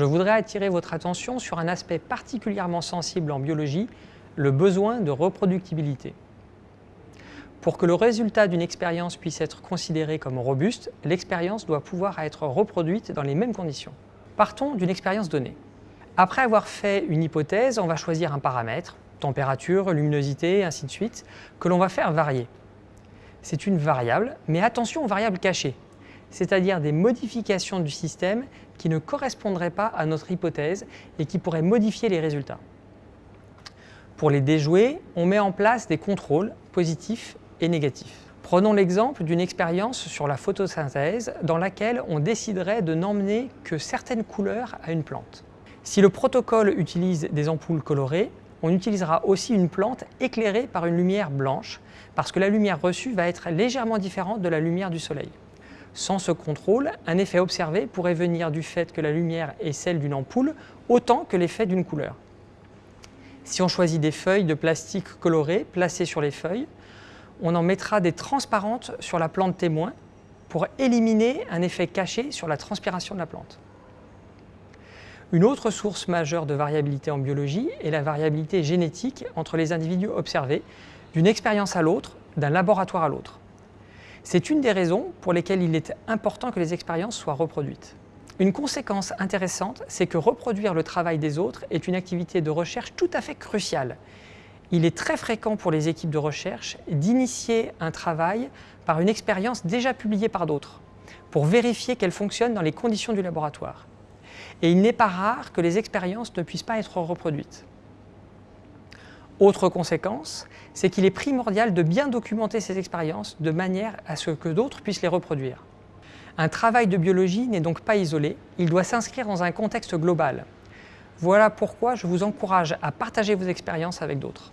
je voudrais attirer votre attention sur un aspect particulièrement sensible en biologie, le besoin de reproductibilité. Pour que le résultat d'une expérience puisse être considéré comme robuste, l'expérience doit pouvoir être reproduite dans les mêmes conditions. Partons d'une expérience donnée. Après avoir fait une hypothèse, on va choisir un paramètre, température, luminosité, ainsi de suite, que l'on va faire varier. C'est une variable, mais attention aux variables cachées, c'est-à-dire des modifications du système qui ne correspondraient pas à notre hypothèse et qui pourraient modifier les résultats. Pour les déjouer, on met en place des contrôles positifs et négatifs. Prenons l'exemple d'une expérience sur la photosynthèse dans laquelle on déciderait de n'emmener que certaines couleurs à une plante. Si le protocole utilise des ampoules colorées, on utilisera aussi une plante éclairée par une lumière blanche parce que la lumière reçue va être légèrement différente de la lumière du soleil. Sans ce contrôle, un effet observé pourrait venir du fait que la lumière est celle d'une ampoule autant que l'effet d'une couleur. Si on choisit des feuilles de plastique colorées placées sur les feuilles, on en mettra des transparentes sur la plante témoin pour éliminer un effet caché sur la transpiration de la plante. Une autre source majeure de variabilité en biologie est la variabilité génétique entre les individus observés d'une expérience à l'autre, d'un laboratoire à l'autre. C'est une des raisons pour lesquelles il est important que les expériences soient reproduites. Une conséquence intéressante, c'est que reproduire le travail des autres est une activité de recherche tout à fait cruciale. Il est très fréquent pour les équipes de recherche d'initier un travail par une expérience déjà publiée par d'autres, pour vérifier qu'elle fonctionne dans les conditions du laboratoire et il n'est pas rare que les expériences ne puissent pas être reproduites. Autre conséquence, c'est qu'il est primordial de bien documenter ces expériences de manière à ce que d'autres puissent les reproduire. Un travail de biologie n'est donc pas isolé, il doit s'inscrire dans un contexte global. Voilà pourquoi je vous encourage à partager vos expériences avec d'autres.